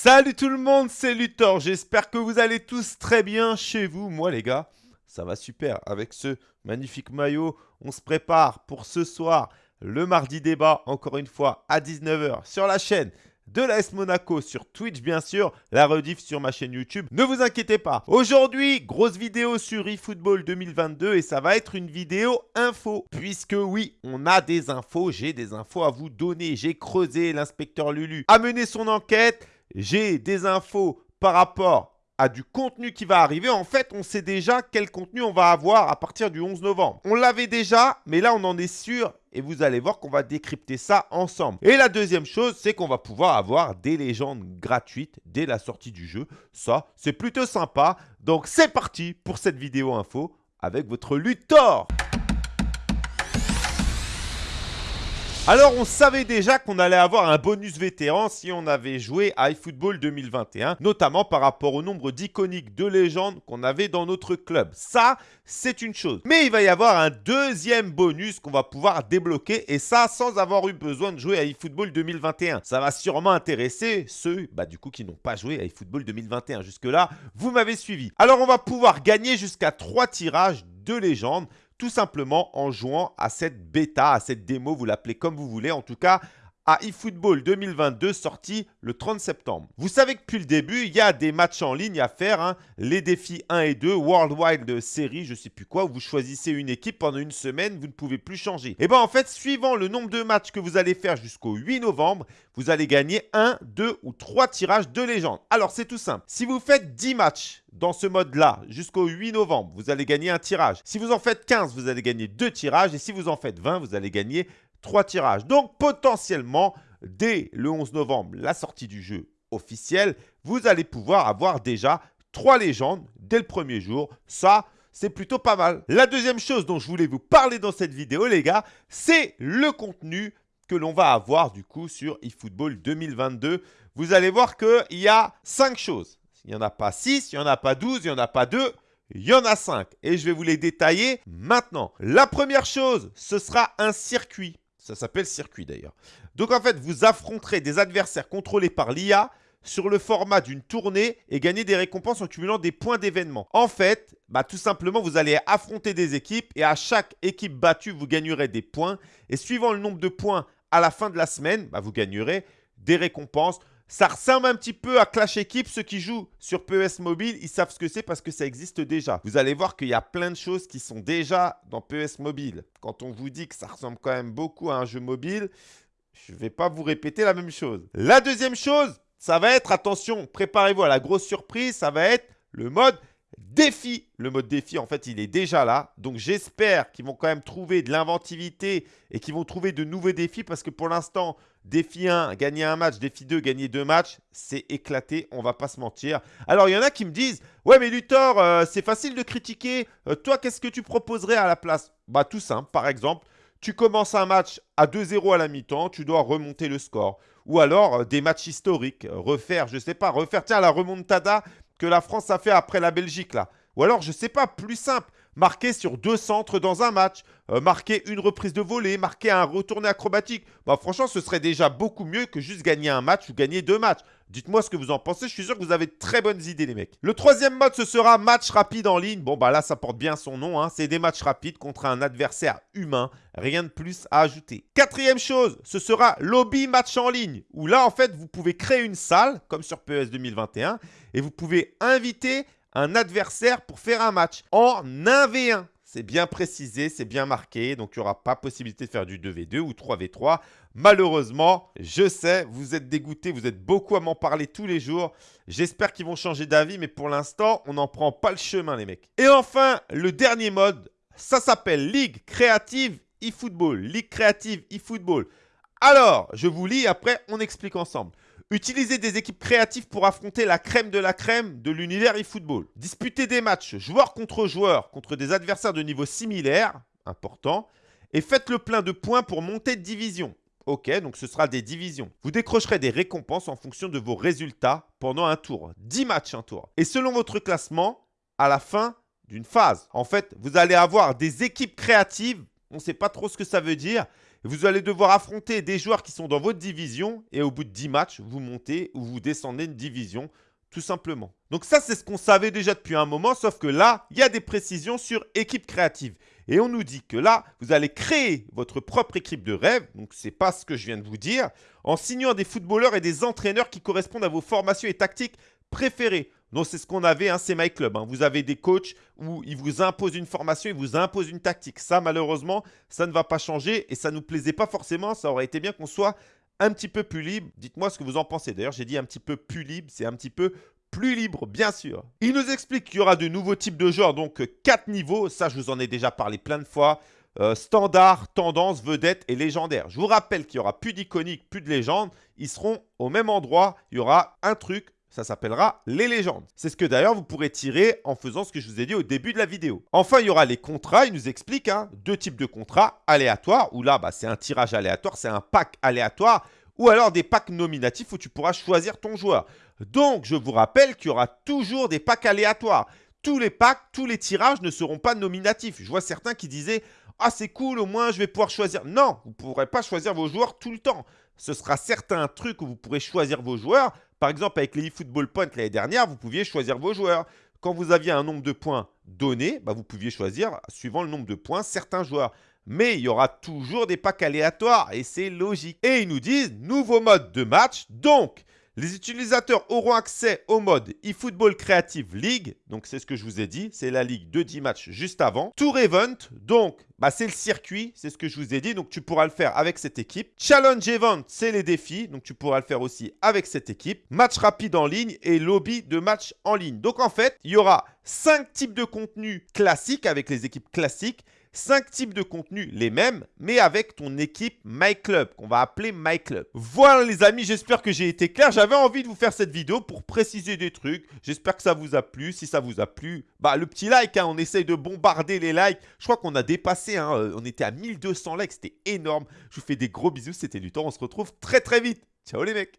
Salut tout le monde, c'est Luthor. J'espère que vous allez tous très bien chez vous. Moi les gars, ça va super. Avec ce magnifique maillot, on se prépare pour ce soir, le mardi débat, encore une fois, à 19h sur la chaîne de l'AS Monaco sur Twitch bien sûr, la rediff sur ma chaîne YouTube. Ne vous inquiétez pas. Aujourd'hui, grosse vidéo sur eFootball 2022 et ça va être une vidéo info. Puisque oui, on a des infos, j'ai des infos à vous donner. J'ai creusé, l'inspecteur Lulu a mené son enquête j'ai des infos par rapport à du contenu qui va arriver. En fait, on sait déjà quel contenu on va avoir à partir du 11 novembre. On l'avait déjà, mais là, on en est sûr. Et vous allez voir qu'on va décrypter ça ensemble. Et la deuxième chose, c'est qu'on va pouvoir avoir des légendes gratuites dès la sortie du jeu. Ça, c'est plutôt sympa. Donc, c'est parti pour cette vidéo info avec votre Luthor. Alors, on savait déjà qu'on allait avoir un bonus vétéran si on avait joué à iFootball 2021, notamment par rapport au nombre d'iconiques de légendes qu'on avait dans notre club. Ça, c'est une chose. Mais il va y avoir un deuxième bonus qu'on va pouvoir débloquer et ça sans avoir eu besoin de jouer à iFootball 2021. Ça va sûrement intéresser ceux bah, du coup qui n'ont pas joué à iFootball 2021. Jusque-là, vous m'avez suivi. Alors, on va pouvoir gagner jusqu'à 3 tirages de légendes tout simplement en jouant à cette bêta, à cette démo, vous l'appelez comme vous voulez. En tout cas, à eFootball 2022 sorti le 30 septembre. Vous savez que depuis le début, il y a des matchs en ligne à faire. Hein. Les défis 1 et 2, Worldwide Series, je ne sais plus quoi, où vous choisissez une équipe pendant une semaine, vous ne pouvez plus changer. Et eh bien en fait, suivant le nombre de matchs que vous allez faire jusqu'au 8 novembre, vous allez gagner 1, 2 ou 3 tirages de légende. Alors c'est tout simple. Si vous faites 10 matchs dans ce mode-là jusqu'au 8 novembre, vous allez gagner un tirage. Si vous en faites 15, vous allez gagner 2 tirages. Et si vous en faites 20, vous allez gagner trois tirages. Donc potentiellement, dès le 11 novembre, la sortie du jeu officiel, vous allez pouvoir avoir déjà trois légendes dès le premier jour. Ça, c'est plutôt pas mal. La deuxième chose dont je voulais vous parler dans cette vidéo, les gars, c'est le contenu que l'on va avoir du coup sur eFootball 2022. Vous allez voir qu'il y a cinq choses. Il n'y en a pas six, il n'y en a pas 12, il n'y en a pas deux, il y en a cinq. Et je vais vous les détailler maintenant. La première chose, ce sera un circuit. Ça s'appelle circuit d'ailleurs. Donc en fait, vous affronterez des adversaires contrôlés par l'IA sur le format d'une tournée et gagner des récompenses en cumulant des points d'événement. En fait, bah, tout simplement, vous allez affronter des équipes et à chaque équipe battue, vous gagnerez des points. Et suivant le nombre de points à la fin de la semaine, bah, vous gagnerez des récompenses. Ça ressemble un petit peu à Clash Equipe. Ceux qui jouent sur PES Mobile, ils savent ce que c'est parce que ça existe déjà. Vous allez voir qu'il y a plein de choses qui sont déjà dans PES Mobile. Quand on vous dit que ça ressemble quand même beaucoup à un jeu mobile, je ne vais pas vous répéter la même chose. La deuxième chose, ça va être, attention, préparez-vous à la grosse surprise, ça va être le mode défi. Le mode défi, en fait, il est déjà là. Donc, j'espère qu'ils vont quand même trouver de l'inventivité et qu'ils vont trouver de nouveaux défis parce que pour l'instant, défi 1, gagner un match, défi 2, gagner deux matchs, c'est éclaté, on va pas se mentir. Alors, il y en a qui me disent « Ouais, mais Luthor, euh, c'est facile de critiquer. Euh, toi, qu'est-ce que tu proposerais à la place ?» Bah, tout simple. Par exemple, tu commences un match à 2-0 à la mi-temps, tu dois remonter le score. Ou alors, euh, des matchs historiques, refaire, je sais pas, refaire, tiens, la remontada que la France a fait après la Belgique là. Ou alors, je sais pas, plus simple, marquer sur deux centres dans un match, euh, marquer une reprise de volée, marquer un retourné acrobatique. Bah, franchement, ce serait déjà beaucoup mieux que juste gagner un match ou gagner deux matchs. Dites-moi ce que vous en pensez, je suis sûr que vous avez de très bonnes idées les mecs. Le troisième mode, ce sera match rapide en ligne. Bon bah là, ça porte bien son nom, hein. c'est des matchs rapides contre un adversaire humain. Rien de plus à ajouter. Quatrième chose, ce sera lobby match en ligne. Où là, en fait, vous pouvez créer une salle, comme sur PES 2021, et vous pouvez inviter un adversaire pour faire un match en 1v1. C'est bien précisé, c'est bien marqué, donc il n'y aura pas possibilité de faire du 2v2 ou 3v3. Malheureusement, je sais, vous êtes dégoûtés, vous êtes beaucoup à m'en parler tous les jours. J'espère qu'ils vont changer d'avis, mais pour l'instant, on n'en prend pas le chemin, les mecs. Et enfin, le dernier mode, ça s'appelle Ligue Créative eFootball. Ligue Créative eFootball. Alors, je vous lis, après, on explique ensemble. Utilisez des équipes créatives pour affronter la crème de la crème de l'univers eFootball. Disputez des matchs joueur contre joueur contre des adversaires de niveau similaire, important, et faites le plein de points pour monter de division. Ok, donc ce sera des divisions. Vous décrocherez des récompenses en fonction de vos résultats pendant un tour. 10 matchs un tour. Et selon votre classement, à la fin d'une phase. En fait, vous allez avoir des équipes créatives. On ne sait pas trop ce que ça veut dire. Vous allez devoir affronter des joueurs qui sont dans votre division et au bout de 10 matchs, vous montez ou vous descendez une division tout simplement. Donc ça, c'est ce qu'on savait déjà depuis un moment, sauf que là, il y a des précisions sur équipe créative. Et on nous dit que là, vous allez créer votre propre équipe de rêve, donc ce n'est pas ce que je viens de vous dire, en signant des footballeurs et des entraîneurs qui correspondent à vos formations et tactiques préférées. Donc c'est ce qu'on avait, hein, c'est MyClub. Hein. Vous avez des coachs où ils vous imposent une formation, ils vous imposent une tactique. Ça, malheureusement, ça ne va pas changer et ça ne nous plaisait pas forcément. Ça aurait été bien qu'on soit un petit peu plus libre. Dites-moi ce que vous en pensez. D'ailleurs, j'ai dit un petit peu plus libre, c'est un petit peu plus libre, bien sûr. Il nous explique qu'il y aura de nouveaux types de joueurs, donc 4 niveaux. Ça, je vous en ai déjà parlé plein de fois. Euh, standard, tendance, vedette et légendaire. Je vous rappelle qu'il n'y aura plus d'iconique, plus de légende. Ils seront au même endroit. Il y aura un truc, ça s'appellera les légendes. C'est ce que d'ailleurs vous pourrez tirer en faisant ce que je vous ai dit au début de la vidéo. Enfin, il y aura les contrats. Il nous explique hein, deux types de contrats aléatoires, où là, bah, c'est un tirage aléatoire, c'est un pack aléatoire ou alors des packs nominatifs où tu pourras choisir ton joueur. Donc, je vous rappelle qu'il y aura toujours des packs aléatoires. Tous les packs, tous les tirages ne seront pas nominatifs. Je vois certains qui disaient « Ah, c'est cool, au moins je vais pouvoir choisir. » Non, vous ne pourrez pas choisir vos joueurs tout le temps. Ce sera certains trucs où vous pourrez choisir vos joueurs. Par exemple, avec les eFootball Points l'année dernière, vous pouviez choisir vos joueurs. Quand vous aviez un nombre de points donné, bah, vous pouviez choisir, suivant le nombre de points, certains joueurs mais il y aura toujours des packs aléatoires et c'est logique. Et ils nous disent nouveau mode de match. Donc, les utilisateurs auront accès au mode eFootball Creative League. Donc, c'est ce que je vous ai dit. C'est la ligue de 10 matchs juste avant. Tour Event. Donc, bah, c'est le circuit. C'est ce que je vous ai dit. Donc, tu pourras le faire avec cette équipe. Challenge Event, c'est les défis. Donc, tu pourras le faire aussi avec cette équipe. Match rapide en ligne et lobby de match en ligne. Donc, en fait, il y aura 5 types de contenus classiques avec les équipes classiques 5 types de contenus, les mêmes, mais avec ton équipe MyClub, qu'on va appeler MyClub. Voilà les amis, j'espère que j'ai été clair. J'avais envie de vous faire cette vidéo pour préciser des trucs. J'espère que ça vous a plu. Si ça vous a plu, bah le petit like, hein, on essaye de bombarder les likes. Je crois qu'on a dépassé, hein, euh, on était à 1200 likes, c'était énorme. Je vous fais des gros bisous, c'était du temps. On se retrouve très très vite. Ciao les mecs